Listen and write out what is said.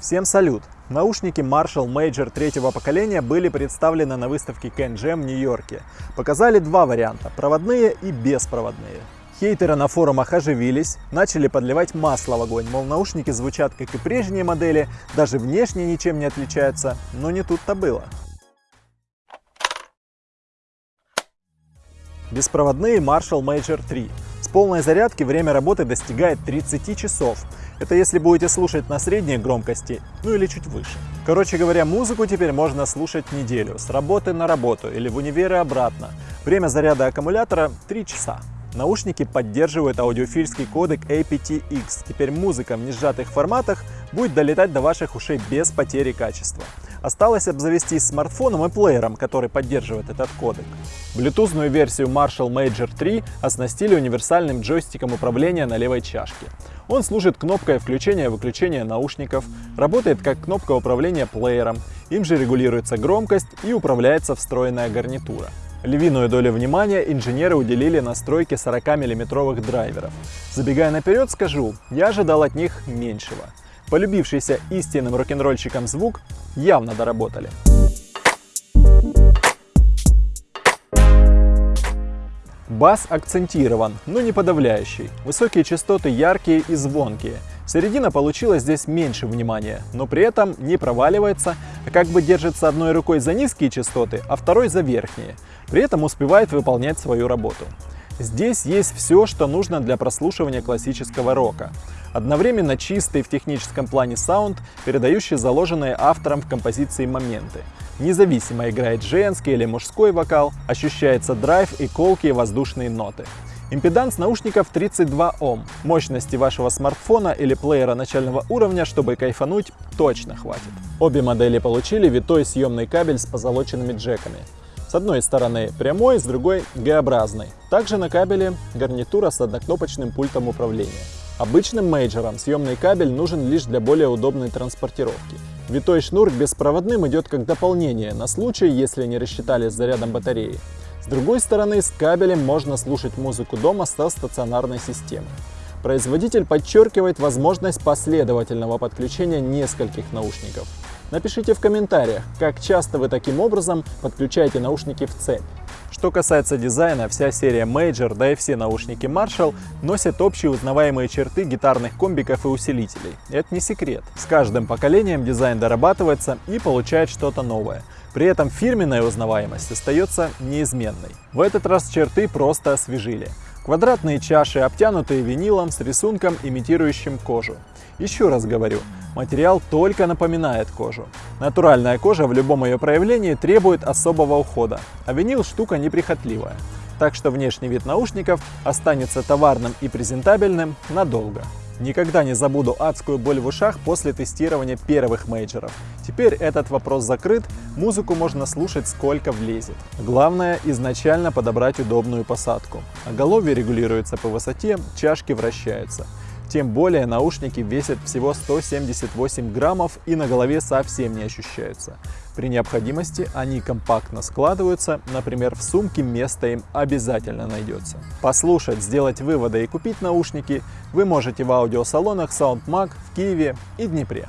Всем салют! Наушники Marshall Major третьего поколения были представлены на выставке CanJam в Нью-Йорке. Показали два варианта – проводные и беспроводные. Хейтеры на форумах оживились, начали подливать масло в огонь, мол наушники звучат как и прежние модели, даже внешне ничем не отличаются, но не тут-то было. Беспроводные Marshall Major 3. С полной зарядки время работы достигает 30 часов. Это если будете слушать на средней громкости, ну или чуть выше. Короче говоря, музыку теперь можно слушать неделю, с работы на работу или в универ и обратно. Время заряда аккумулятора 3 часа. Наушники поддерживают аудиофильский кодек aptX. Теперь музыка в несжатых форматах будет долетать до ваших ушей без потери качества. Осталось обзавестись смартфоном и плеером, который поддерживает этот кодек. Блютузную версию Marshall Major 3 оснастили универсальным джойстиком управления на левой чашке. Он служит кнопкой включения и выключения наушников, работает как кнопка управления плеером, им же регулируется громкость и управляется встроенная гарнитура. Львиную долю внимания инженеры уделили настройке 40-мм драйверов. Забегая наперед, скажу, я ожидал от них меньшего. Полюбившийся истинным рок-н-ролльщикам звук явно доработали. Бас акцентирован, но не подавляющий. Высокие частоты яркие и звонкие. Середина получила здесь меньше внимания, но при этом не проваливается, а как бы держится одной рукой за низкие частоты, а второй за верхние. При этом успевает выполнять свою работу. Здесь есть все, что нужно для прослушивания классического рока. Одновременно чистый в техническом плане саунд, передающий заложенные автором в композиции моменты. Независимо играет женский или мужской вокал, ощущается драйв и колкие воздушные ноты. Импеданс наушников 32 Ом. Мощности вашего смартфона или плеера начального уровня, чтобы кайфануть, точно хватит. Обе модели получили витой съемный кабель с позолоченными джеками. С одной стороны прямой, с другой Г-образный. Также на кабеле гарнитура с однокнопочным пультом управления. Обычным Major ам съемный кабель нужен лишь для более удобной транспортировки. Витой шнур беспроводным идет как дополнение на случай, если не рассчитали с зарядом батареи. С другой стороны, с кабелем можно слушать музыку дома со стационарной системой. Производитель подчеркивает возможность последовательного подключения нескольких наушников. Напишите в комментариях, как часто вы таким образом подключаете наушники в цепь. Что касается дизайна, вся серия Major, да и все наушники Marshall носят общие узнаваемые черты гитарных комбиков и усилителей. Это не секрет. С каждым поколением дизайн дорабатывается и получает что-то новое. При этом фирменная узнаваемость остается неизменной. В этот раз черты просто освежили. Квадратные чаши, обтянутые винилом с рисунком, имитирующим кожу. Еще раз говорю, материал только напоминает кожу. Натуральная кожа в любом ее проявлении требует особого ухода, а винил штука неприхотливая. Так что внешний вид наушников останется товарным и презентабельным надолго. Никогда не забуду адскую боль в ушах после тестирования первых мейджеров. Теперь этот вопрос закрыт, музыку можно слушать сколько влезет. Главное изначально подобрать удобную посадку. Оголовье регулируется по высоте, чашки вращаются. Тем более наушники весят всего 178 граммов и на голове совсем не ощущаются. При необходимости они компактно складываются, например, в сумке место им обязательно найдется. Послушать, сделать выводы и купить наушники вы можете в аудиосалонах SoundMag в Киеве и Днепре.